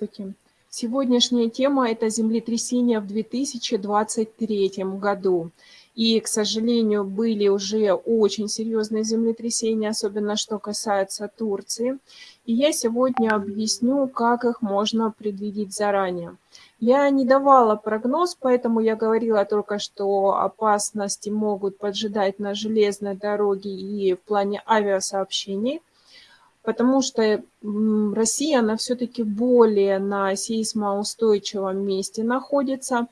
Здравствуйте. Сегодняшняя тема – это землетрясение в 2023 году. И, к сожалению, были уже очень серьезные землетрясения, особенно что касается Турции. И я сегодня объясню, как их можно предвидеть заранее. Я не давала прогноз, поэтому я говорила только, что опасности могут поджидать на железной дороге и в плане авиасообщений потому что Россия, она все-таки более на сейсмоустойчивом месте находится.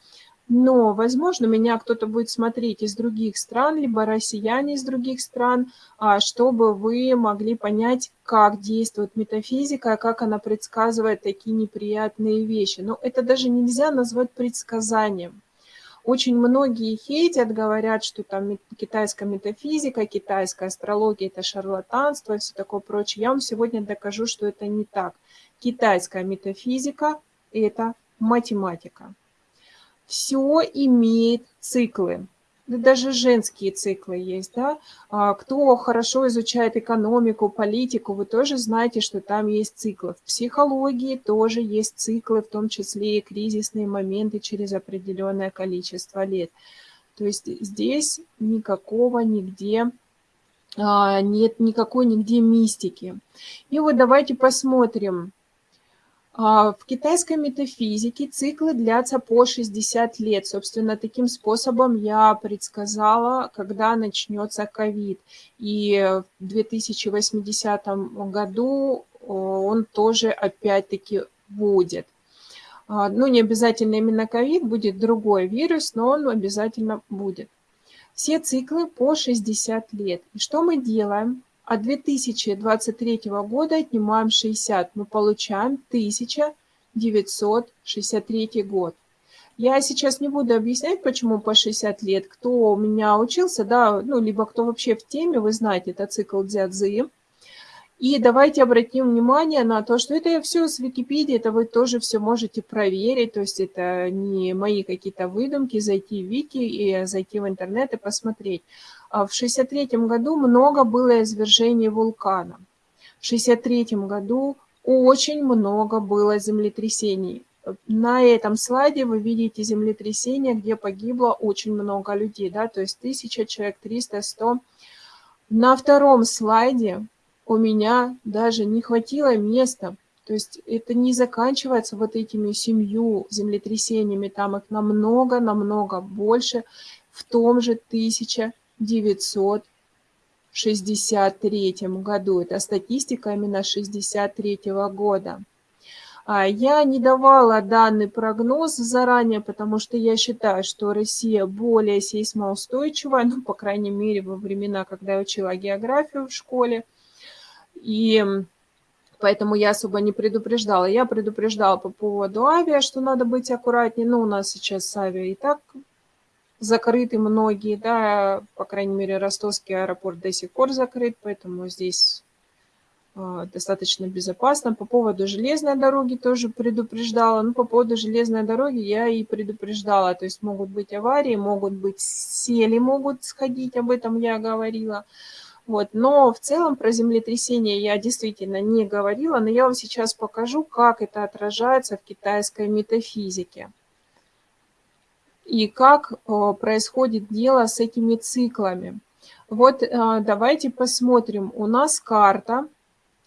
Но, возможно, меня кто-то будет смотреть из других стран, либо россияне из других стран, а, чтобы вы могли понять, как действует метафизика, как она предсказывает такие неприятные вещи. Но это даже нельзя назвать предсказанием. Очень многие хейтят, говорят, что там китайская метафизика, китайская астрология – это шарлатанство и все такое прочее. Я вам сегодня докажу, что это не так. Китайская метафизика – это математика. Все имеет циклы даже женские циклы есть, да. А, кто хорошо изучает экономику, политику, вы тоже знаете, что там есть циклы. В психологии тоже есть циклы, в том числе и кризисные моменты через определенное количество лет. То есть здесь никакого нигде а, нет никакой нигде мистики. И вот давайте посмотрим, в китайской метафизике циклы длятся по 60 лет. Собственно, таким способом я предсказала, когда начнется ковид. И в 2080 году он тоже опять-таки будет. А, ну, не обязательно именно ковид, будет другой вирус, но он обязательно будет. Все циклы по 60 лет. И что мы делаем? От 2023 года отнимаем 60, мы получаем 1963 год. Я сейчас не буду объяснять, почему по 60 лет. Кто у меня учился, да, ну, либо кто вообще в теме, вы знаете, это цикл Дзядзы. И давайте обратим внимание на то, что это все с Википедии, это вы тоже все можете проверить, то есть это не мои какие-то выдумки, зайти в Вики и зайти в интернет и посмотреть. А в 63 году много было извержений вулкана. В 63 году очень много было землетрясений. На этом слайде вы видите землетрясение, где погибло очень много людей, да, то есть 1000 человек, 300, 100. На втором слайде у меня даже не хватило места, то есть это не заканчивается вот этими семью землетрясениями, там их намного-намного больше в том же 1000 1963 году. Это статистика именно 63 года. А, я не давала данный прогноз заранее, потому что я считаю, что Россия более сейсмоустойчивая, ну, по крайней мере, во времена, когда я учила географию в школе. И поэтому я особо не предупреждала. Я предупреждала по поводу авиа, что надо быть аккуратнее. Но у нас сейчас авиа и так закрыты многие, да, по крайней мере, ростовский аэропорт до сих пор закрыт, поэтому здесь а, достаточно безопасно. По поводу железной дороги тоже предупреждала. Ну, по поводу железной дороги я и предупреждала. То есть могут быть аварии, могут быть сели, могут сходить, об этом я говорила. Вот. Но в целом про землетрясение я действительно не говорила, но я вам сейчас покажу, как это отражается в китайской метафизике и как э, происходит дело с этими циклами. Вот э, давайте посмотрим. У нас карта,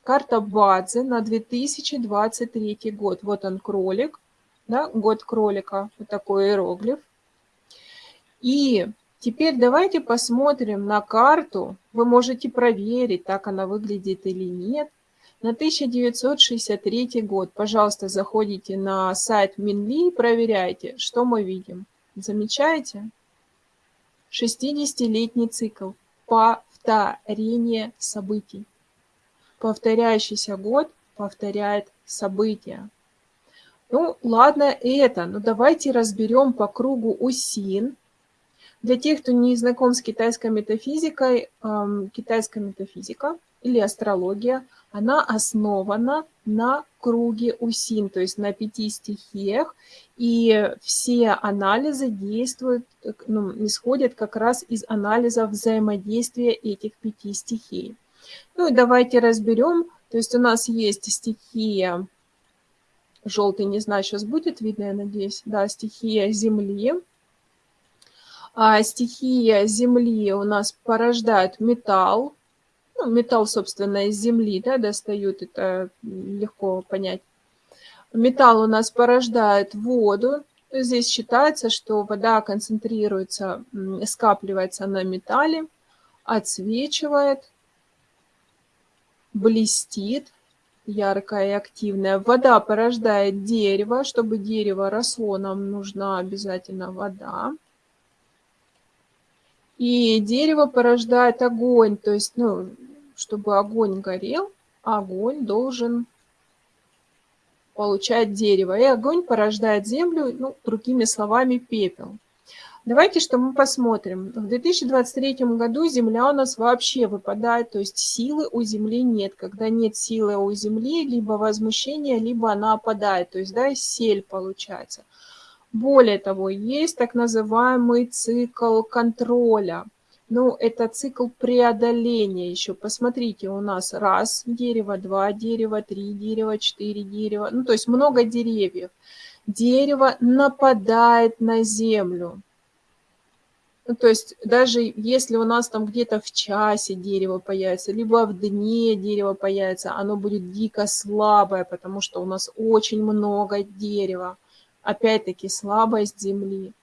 карта Бадзе на 2023 год. Вот он кролик, да, год кролика, вот такой иероглиф. И теперь давайте посмотрим на карту. Вы можете проверить, так она выглядит или нет. На 1963 год, пожалуйста, заходите на сайт Минли и проверяйте, что мы видим. Замечаете? 60-летний цикл. Повторение событий. Повторяющийся год повторяет события. Ну, ладно это, но давайте разберем по кругу УСИН. Для тех, кто не знаком с китайской метафизикой, эм, китайская метафизика или астрология, она основана на круге УСИН, то есть на пяти стихиях, и все анализы действуют, ну, исходят как раз из анализа взаимодействия этих пяти стихий. Ну и давайте разберем, то есть у нас есть стихия Желтый, не знаю, сейчас будет видно, я надеюсь. Да, стихия Земли. А стихия Земли у нас порождает металл. Ну, металл, собственно, из Земли да, достают, это легко понять. Металл у нас порождает воду. Здесь считается, что вода концентрируется, скапливается на металле, отсвечивает, блестит, яркая и активная. Вода порождает дерево. Чтобы дерево росло, нам нужна обязательно вода. И дерево порождает огонь, то есть, ну, чтобы огонь горел, огонь должен получать дерево. И огонь порождает землю, ну, другими словами, пепел. Давайте что мы посмотрим. В 2023 году Земля у нас вообще выпадает, то есть силы у Земли нет. Когда нет силы у Земли, либо возмущение, либо она опадает, то есть да, сель получается. Более того, есть так называемый цикл контроля. Ну, это цикл преодоления еще. Посмотрите, у нас раз дерево, два дерева, три дерева, четыре дерева. Ну, то есть много деревьев. Дерево нападает на землю. Ну, то есть даже если у нас там где-то в часе дерево появится, либо в дне дерево появится, оно будет дико слабое, потому что у нас очень много дерева опять-таки слабость Земли.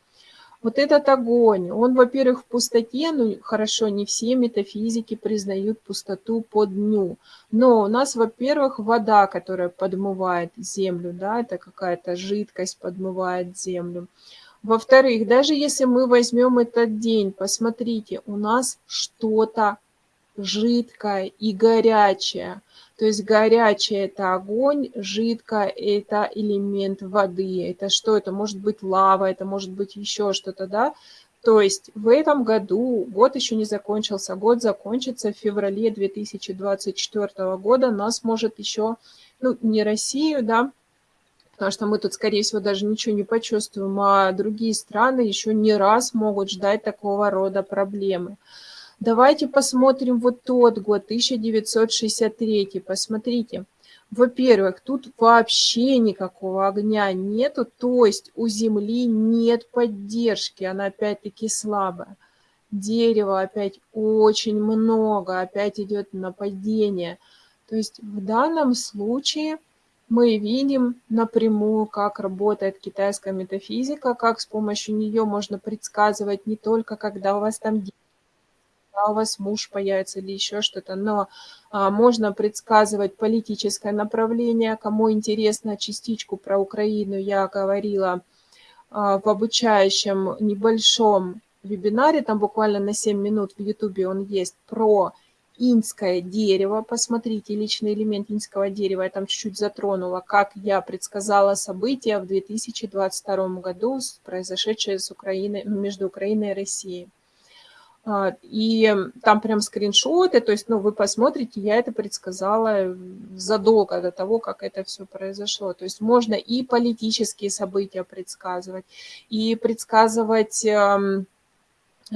Вот этот огонь, он, во-первых, в пустоте, ну, хорошо, не все метафизики признают пустоту по дню, но у нас, во-первых, вода, которая подмывает землю, да, это какая-то жидкость подмывает землю. Во-вторых, даже если мы возьмем этот день, посмотрите, у нас что-то жидкое и горячее. То есть горячее – это огонь, жидкое – это элемент воды. Это что? Это может быть лава, это может быть еще что-то, да? То есть в этом году, год еще не закончился, год закончится в феврале 2024 года, нас может еще, ну, не Россию, да, потому что мы тут, скорее всего, даже ничего не почувствуем, а другие страны еще не раз могут ждать такого рода проблемы. Давайте посмотрим вот тот год, 1963. Посмотрите. Во-первых, тут вообще никакого огня нету, то есть у Земли нет поддержки, она опять-таки слабая. Дерева опять очень много, опять идет нападение. То есть в данном случае мы видим напрямую, как работает китайская метафизика, как с помощью нее можно предсказывать не только, когда у вас там когда у вас муж появится или еще что-то, но а, можно предсказывать политическое направление. Кому интересно частичку про Украину, я говорила а, в обучающем небольшом вебинаре, там буквально на 7 минут в Ютубе он есть, про инское дерево. Посмотрите, личный элемент инского дерева, я там чуть-чуть затронула, как я предсказала события в 2022 году, произошедшие с Украиной, между Украиной и Россией. А, и там прям скриншоты, то есть, ну, вы посмотрите, я это предсказала задолго до того, как это все произошло. То есть можно и политические события предсказывать, и предсказывать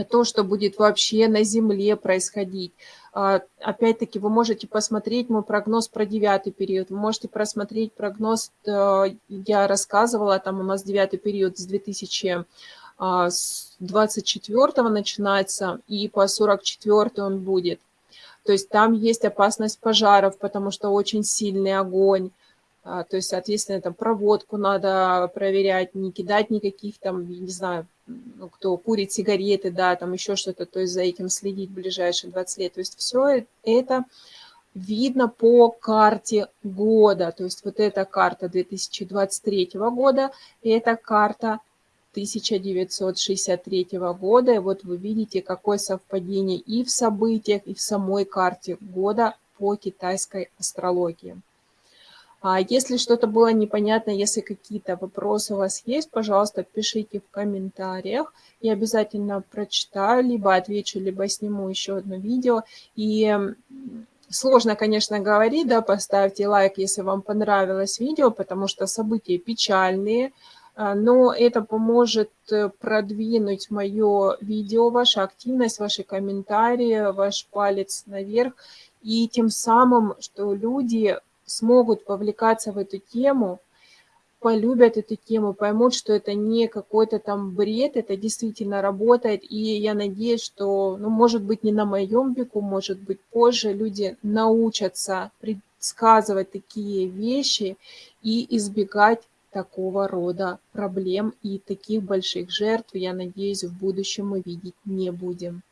то, что будет вообще на Земле происходить. А, опять-таки, вы можете посмотреть мой прогноз про девятый период, вы можете просмотреть прогноз, э, я рассказывала, там у нас девятый период с 2000 а, с 24 начинается, и по 44 он будет. То есть там есть опасность пожаров, потому что очень сильный огонь. А, то есть, соответственно, там проводку надо проверять, не кидать никаких там, не знаю, ну, кто курит сигареты, да, там еще что-то, то есть за этим следить ближайшие 20 лет. То есть все это видно по карте года. То есть вот эта карта 2023 года, это карта 1963 года. И вот вы видите, какое совпадение и в событиях, и в самой карте года по китайской астрологии. А если что-то было непонятно, если какие-то вопросы у вас есть, пожалуйста, пишите в комментариях. Я обязательно прочитаю, либо отвечу, либо сниму еще одно видео. И сложно, конечно, говорить, да, поставьте лайк, если вам понравилось видео, потому что события печальные, но это поможет э, продвинуть мое видео, ваша активность, ваши комментарии, ваш палец наверх, и тем самым, что люди смогут вовлекаться в эту тему, полюбят эту тему, поймут, что это не какой-то там бред, это действительно работает. И я надеюсь, что, ну, может быть, не на моем веку, может быть, позже люди научатся предсказывать такие вещи и избегать такого рода проблем и таких больших жертв, я надеюсь, в будущем мы видеть не будем.